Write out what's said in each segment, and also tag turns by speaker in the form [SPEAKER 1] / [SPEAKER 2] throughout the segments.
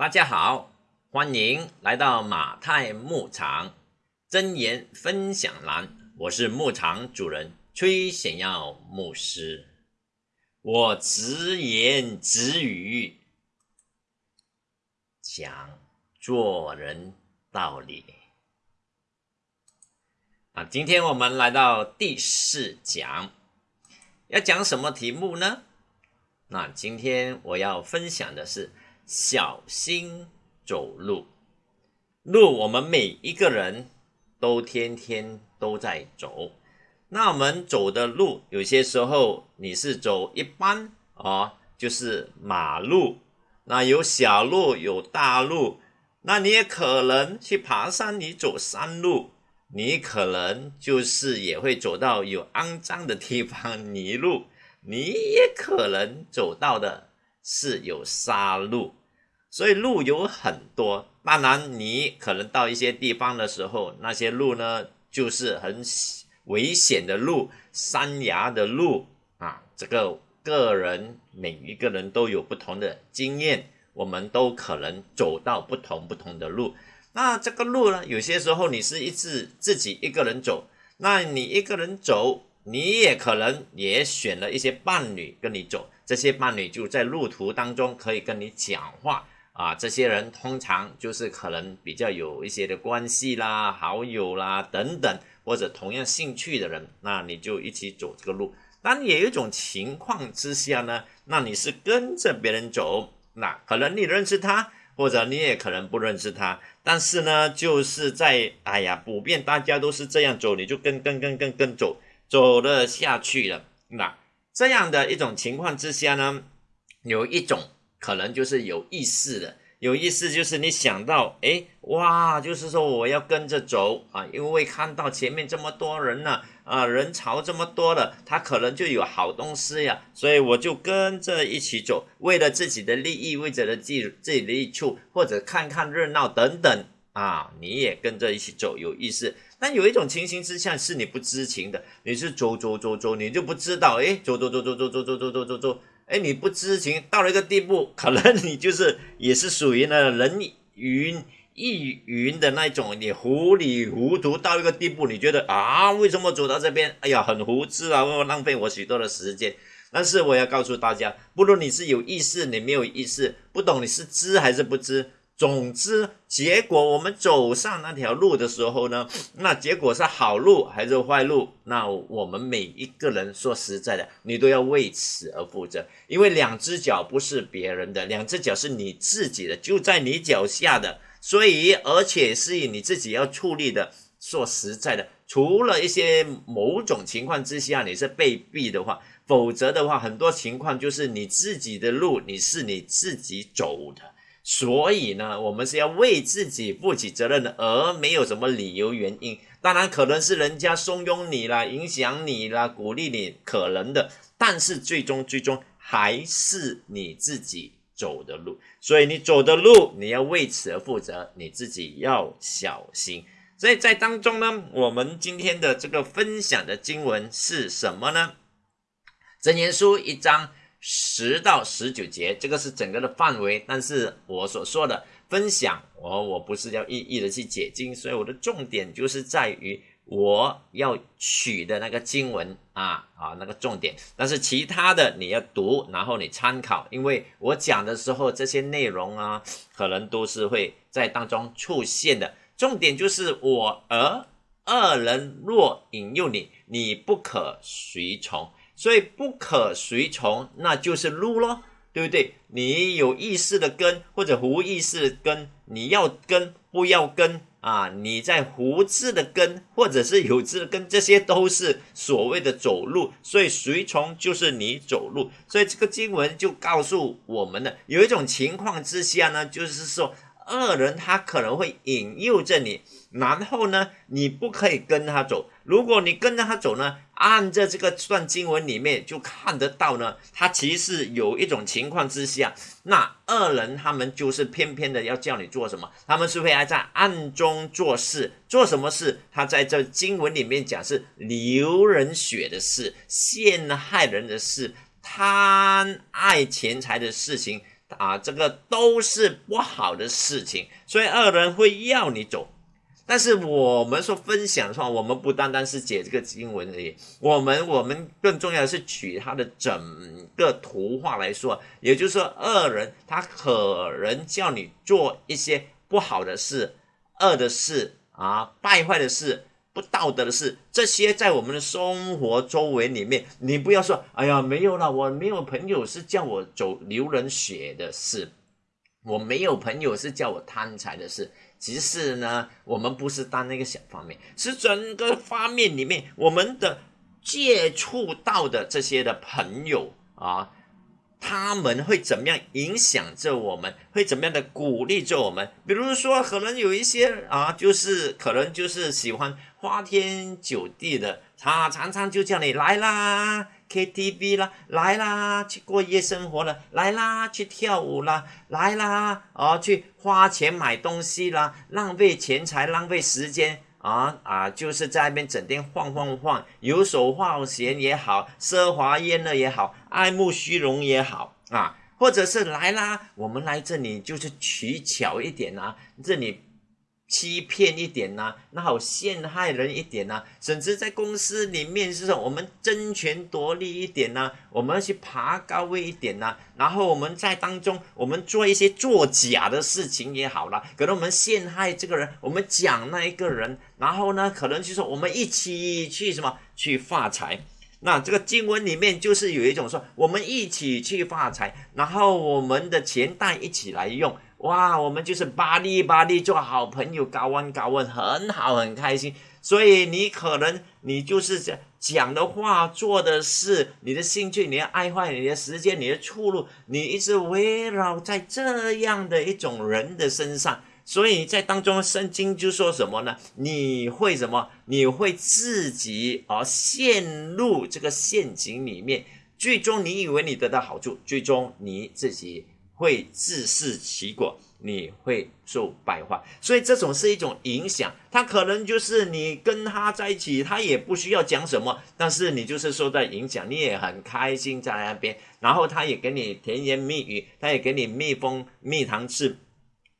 [SPEAKER 1] 大家好，欢迎来到马太牧场真言分享栏。我是牧场主人崔显耀牧师，我直言直语讲做人道理。啊，今天我们来到第四讲，要讲什么题目呢？那今天我要分享的是。小心走路，路我们每一个人都天天都在走。那我们走的路，有些时候你是走一般啊，就是马路。那有小路，有大路。那你也可能去爬山，你走山路。你可能就是也会走到有肮脏的地方，泥路。你也可能走到的是有沙路。所以路有很多，当然你可能到一些地方的时候，那些路呢就是很危险的路、山崖的路啊。这个个人每一个人都有不同的经验，我们都可能走到不同不同的路。那这个路呢，有些时候你是一次自己一个人走，那你一个人走，你也可能也选了一些伴侣跟你走，这些伴侣就在路途当中可以跟你讲话。啊，这些人通常就是可能比较有一些的关系啦、好友啦等等，或者同样兴趣的人，那你就一起走这个路。当也有一种情况之下呢，那你是跟着别人走，那可能你认识他，或者你也可能不认识他，但是呢，就是在哎呀，普遍大家都是这样走，你就跟跟跟跟跟走，走了下去了。那这样的一种情况之下呢，有一种。可能就是有意识的，有意识就是你想到，哎，哇，就是说我要跟着走啊，因为看到前面这么多人呢，啊，人潮这么多了，他可能就有好东西呀，所以我就跟着一起走，为了自己的利益，为了自己自己的益处，或者看看热闹等等啊，你也跟着一起走，有意识。但有一种情形之下是你不知情的，你是走走走走，你就不知道，哎，走走走走走走走走走走走。哎，你不知情到了一个地步，可能你就是也是属于呢人云亦云的那种，你糊里糊涂到一个地步，你觉得啊，为什么走到这边？哎呀，很无知啊，浪费我许多的时间。但是我要告诉大家，不论你是有意识，你没有意识，不懂你是知还是不知。总之，结果我们走上那条路的时候呢，那结果是好路还是坏路？那我们每一个人说实在的，你都要为此而负责，因为两只脚不是别人的，两只脚是你自己的，就在你脚下的，所以而且是你自己要处理的。说实在的，除了一些某种情况之下你是被逼的话，否则的话，很多情况就是你自己的路，你是你自己走的。所以呢，我们是要为自己负起责任的，而没有什么理由原因。当然，可能是人家怂恿你啦，影响你啦，鼓励你，可能的。但是最终最终还是你自己走的路。所以你走的路，你要为此而负责，你自己要小心。所以在当中呢，我们今天的这个分享的经文是什么呢？箴言书一章。十到十九节，这个是整个的范围。但是我所说的分享，我我不是要一一的去解经，所以我的重点就是在于我要取的那个经文啊啊那个重点。但是其他的你要读，然后你参考，因为我讲的时候这些内容啊，可能都是会在当中出现的。重点就是我而二人若引诱你，你不可随从。所以不可随从，那就是路咯，对不对？你有意识的跟，或者无意识的跟，你要跟不要跟啊？你在无知的跟，或者是有知的跟，这些都是所谓的走路。所以随从就是你走路。所以这个经文就告诉我们了，有一种情况之下呢，就是说。恶人他可能会引诱着你，然后呢，你不可以跟他走。如果你跟着他走呢，按着这个算经文里面就看得到呢，他其实有一种情况之下，那恶人他们就是偏偏的要叫你做什么，他们是会爱在暗中做事，做什么事？他在这经文里面讲是流人血的事，陷害人的事，贪爱钱财的事情。啊，这个都是不好的事情，所以恶人会要你走。但是我们说分享的话，我们不单单是解这个经文而已，我们我们更重要的是取它的整个图画来说，也就是说，恶人他可能叫你做一些不好的事、恶的事啊、败坏的事、不道德的事，这些在我们的生活周围里面，你不要说，哎呀，没有了，我没有朋友是叫我走流人血的事，我没有朋友是叫我贪财的事。其实呢，我们不是单那个小方面，是整个方面里面，我们的接触到的这些的朋友啊，他们会怎么样影响着我们？会怎么样的鼓励着我们？比如说，可能有一些啊，就是可能就是喜欢花天酒地的，他常常就叫你来啦。KTV 啦，来啦，去过夜生活了，来啦，去跳舞啦，来啦，哦，去花钱买东西啦，浪费钱财，浪费时间啊啊，就是在那边整天晃晃晃，游手好闲也好，奢华宴乐也好，爱慕虚荣也好啊，或者是来啦，我们来这里就是取巧一点啊，这里。欺骗一点呐，那好陷害人一点呐，甚至在公司里面是说我们争权夺利一点呐，我们要去爬高位一点呐，然后我们在当中我们做一些作假的事情也好了，可能我们陷害这个人，我们讲那一个人，然后呢，可能就说我们一起去什么去发财，那这个经文里面就是有一种说我们一起去发财，然后我们的钱袋一起来用。哇，我们就是巴力巴力做好朋友，高温高温，很好，很开心。所以你可能你就是讲的话、做的事、你的兴趣、你的爱坏、你的时间、你的出路，你一直围绕在这样的一种人的身上。所以在当中，圣经就说什么呢？你会什么？你会自己而陷入这个陷阱里面，最终你以为你得到好处，最终你自己。会自食其果，你会受败坏，所以这种是一种影响。他可能就是你跟他在一起，他也不需要讲什么，但是你就是受到影响，你也很开心在那边，然后他也给你甜言蜜语，他也给你蜜蜂蜜糖吃，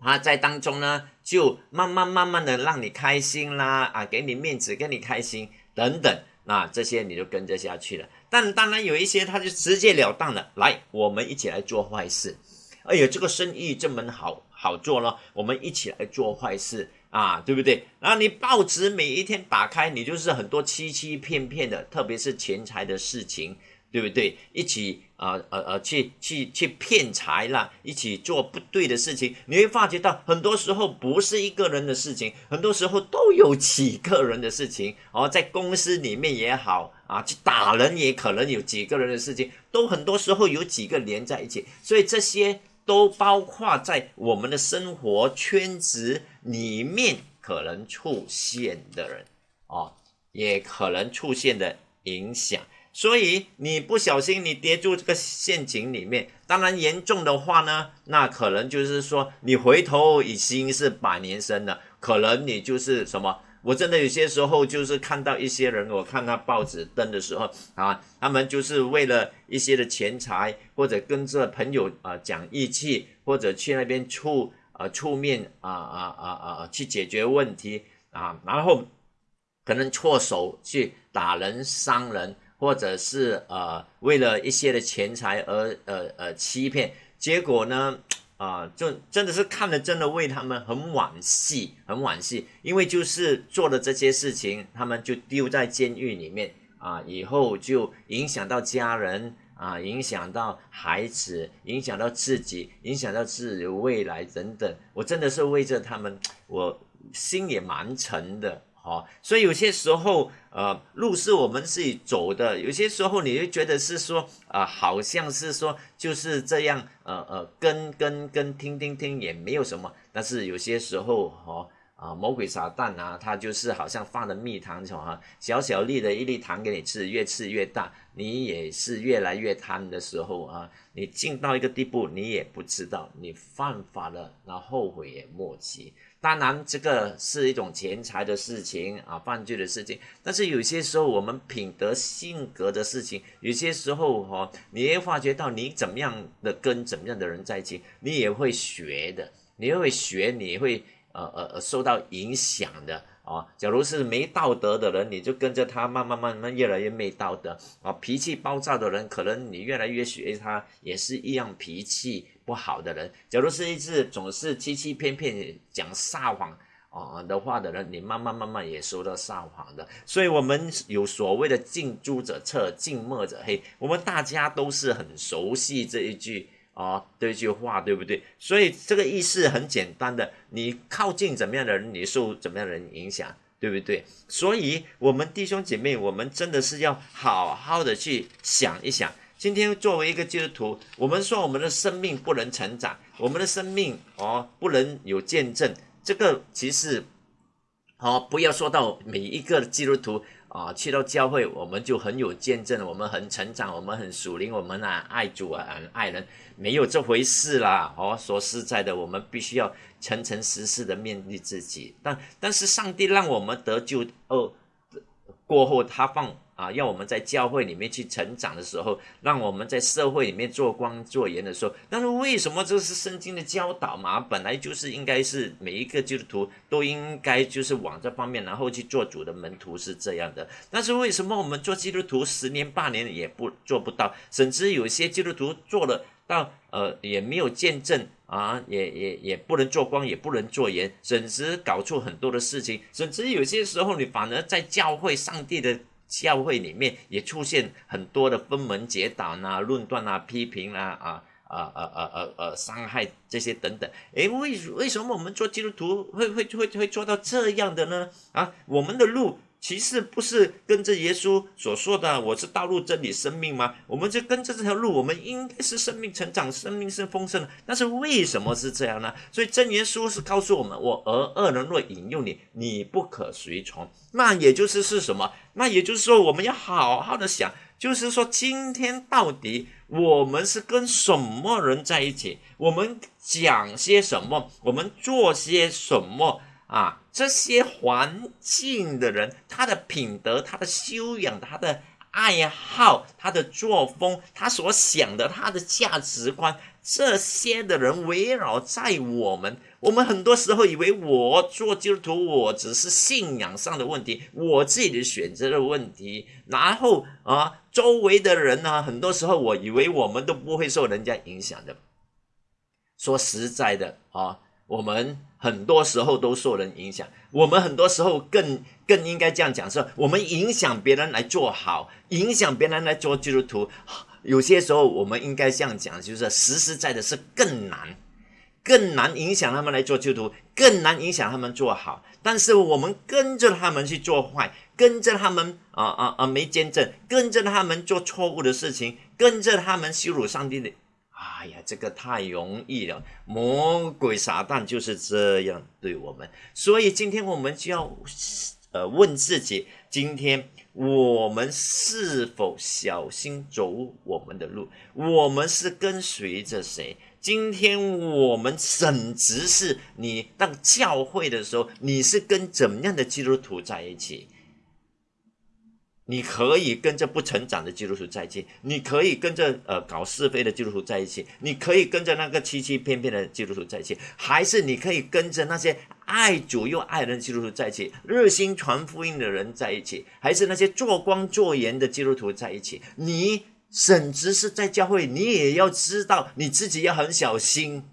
[SPEAKER 1] 他在当中呢，就慢慢慢慢的让你开心啦，啊，给你面子，给你开心等等，那这些你就跟着下去了。但当然有一些他就直截了当的来，我们一起来做坏事。哎呀，这个生意这门好好做了，我们一起来做坏事啊，对不对？然后你报纸每一天打开，你就是很多欺欺骗骗的，特别是钱财的事情，对不对？一起啊呃呃去去去骗财啦，一起做不对的事情，你会发觉到很多时候不是一个人的事情，很多时候都有几个人的事情。哦，在公司里面也好啊，去打人也可能有几个人的事情，都很多时候有几个连在一起，所以这些。都包括在我们的生活圈子里面可能出现的人哦，也可能出现的影响。所以你不小心你跌入这个陷阱里面，当然严重的话呢，那可能就是说你回头已经是百年生了，可能你就是什么。我真的有些时候就是看到一些人，我看他报纸登的时候啊，他们就是为了一些的钱财，或者跟着朋友啊讲义气，或者去那边出啊出面啊啊啊啊去解决问题啊，然后可能错手去打人伤人，或者是呃为了一些的钱财而呃呃欺骗，结果呢？啊，就真的是看了，真的为他们很惋惜，很惋惜，因为就是做了这些事情，他们就丢在监狱里面啊，以后就影响到家人啊，影响到孩子，影响到自己，影响到自己未来等等。我真的是为着他们，我心也蛮沉的。好，所以有些时候，呃，路是我们自己走的。有些时候，你就觉得是说，呃，好像是说就是这样，呃呃，跟跟跟听听听也没有什么。但是有些时候，哈啊，魔鬼撒旦啊，他就是好像放了蜜糖什么，小小粒的一粒糖给你吃，越吃越大，你也是越来越贪的时候啊，你进到一个地步，你也不知道你犯法了，然后后悔也莫及。当然，这个是一种钱财的事情啊，犯罪的事情。但是有些时候，我们品德性格的事情，有些时候哈，你会发觉到你怎么样的跟怎么样的人在一起，你也会学的，你会学，你会。呃呃呃，受到影响的啊，假如是没道德的人，你就跟着他慢慢慢慢越来越没道德啊。脾气暴躁的人，可能你越来越学他，也是一样脾气不好的人。假如是一只总是欺欺骗骗、讲撒谎啊的话的人，你慢慢慢慢也受到撒谎的。所以，我们有所谓的近朱者赤，近墨者黑，我们大家都是很熟悉这一句。啊，这句话对不对？所以这个意思很简单的，你靠近怎么样的人，你受怎么样的人影响，对不对？所以，我们弟兄姐妹，我们真的是要好好的去想一想。今天作为一个基督徒，我们说我们的生命不能成长，我们的生命哦不能有见证，这个其实，哦不要说到每一个基督徒。啊，去到教会，我们就很有见证，我们很成长，我们很属灵，我们啊爱主啊，爱人，没有这回事啦。哦，说实在的，我们必须要诚诚实实的面对自己。但但是上帝让我们得救哦，过后他放。啊，要我们在教会里面去成长的时候，让我们在社会里面做光做盐的时候，但是为什么这是圣经的教导嘛？本来就是应该是每一个基督徒都应该就是往这方面，然后去做主的门徒是这样的。但是为什么我们做基督徒十年八年也不做不到，甚至有些基督徒做了到呃也没有见证啊，也也也不能做光，也不能做盐，甚至搞出很多的事情，甚至有些时候你反而在教会上帝的。教会里面也出现很多的分门结党啊、论断啊、批评啊、啊啊啊啊啊啊伤害这些等等。诶，为为什么我们做基督徒会会会会做到这样的呢？啊，我们的路。其实不是跟着耶稣所说的“我是道路、真理、生命”吗？我们就跟着这条路，我们应该是生命成长，生命是丰盛的。但是为什么是这样呢？所以真耶稣是告诉我们：“我而恶人若引诱你，你不可随从。”那也就是是什么？那也就是说，我们要好好的想，就是说，今天到底我们是跟什么人在一起？我们讲些什么？我们做些什么？啊，这些环境的人，他的品德、他的修养、他的爱好、他的作风、他所想的、他的价值观，这些的人围绕在我们。我们很多时候以为我做基督徒，我只是信仰上的问题，我自己的选择的问题。然后啊，周围的人呢，很多时候我以为我们都不会受人家影响的。说实在的啊。我们很多时候都受人影响，我们很多时候更更应该这样讲，是我们影响别人来做好，影响别人来做基督徒。有些时候我们应该这样讲，就是实实在在是更难，更难影响他们来做基督徒，更难影响他们做好。但是我们跟着他们去做坏，跟着他们啊啊啊没见证，跟着他们做错误的事情，跟着他们羞辱上帝的。哎呀，这个太容易了，魔鬼撒旦就是这样对我们，所以今天我们就要呃问自己：今天我们是否小心走我们的路？我们是跟随着谁？今天我们甚至是你到教会的时候，你是跟怎么样的基督徒在一起？你可以跟着不成长的基督徒在一起，你可以跟着呃搞是非的基督徒在一起，你可以跟着那个欺欺骗骗的基督徒在一起，还是你可以跟着那些爱主又爱人的基督徒在一起，热心传福音的人在一起，还是那些做光做盐的基督徒在一起？你甚至是在教会，你也要知道你自己要很小心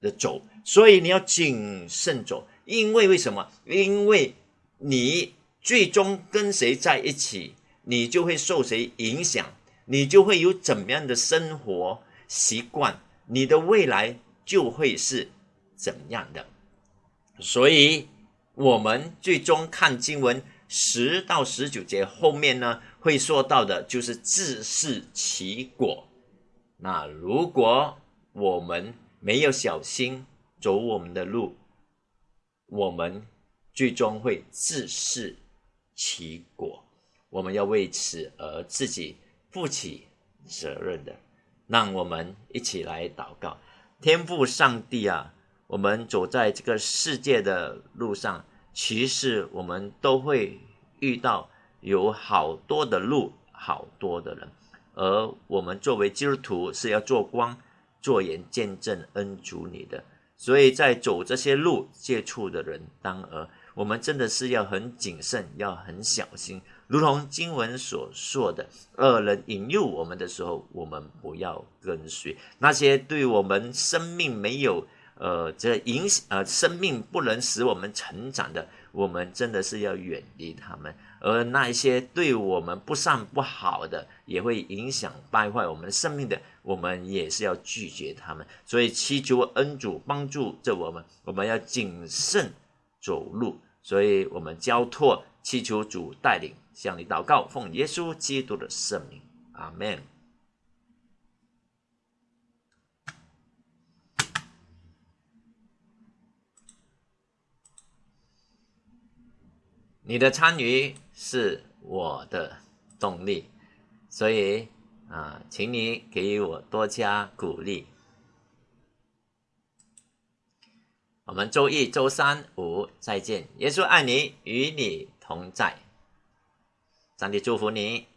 [SPEAKER 1] 的走，所以你要谨慎走，因为为什么？因为你。最终跟谁在一起，你就会受谁影响，你就会有怎么样的生活习惯，你的未来就会是怎样的。所以，我们最终看经文十到十九节后面呢，会说到的就是自是其果。那如果我们没有小心走我们的路，我们最终会自食其果。我们要为此而自己负起责任的。让我们一起来祷告，天父上帝啊，我们走在这个世界的路上，其实我们都会遇到有好多的路，好多的人，而我们作为基督徒是要做光、做眼见证恩主你的，所以在走这些路接触的人当而，我们真的是要很谨慎，要很小心。如同经文所说的，恶人引诱我们的时候，我们不要跟随那些对我们生命没有呃这影呃生命不能使我们成长的，我们真的是要远离他们。而那一些对我们不善不好的，也会影响败坏我们生命的，我们也是要拒绝他们。所以祈求恩主帮助着我们，我们要谨慎走路。所以我们交托，祈求主带领。向你祷告，奉耶稣基督的圣名，阿门。你的参与是我的动力，所以啊，请你给予我多加鼓励。我们周一、周三、五再见。耶稣爱你，与你同在。上帝祝福你。